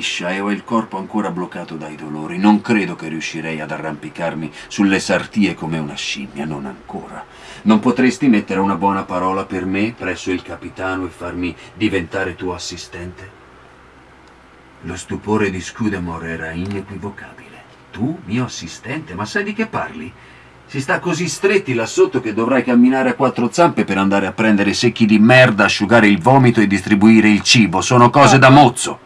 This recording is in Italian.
e ho il corpo ancora bloccato dai dolori. Non credo che riuscirei ad arrampicarmi sulle sartie come una scimmia, non ancora. Non potresti mettere una buona parola per me presso il capitano e farmi diventare tuo assistente? Lo stupore di Scudamore era inequivocabile. Tu, mio assistente, ma sai di che parli? Si sta così stretti là sotto che dovrai camminare a quattro zampe per andare a prendere secchi di merda, asciugare il vomito e distribuire il cibo. Sono cose da mozzo.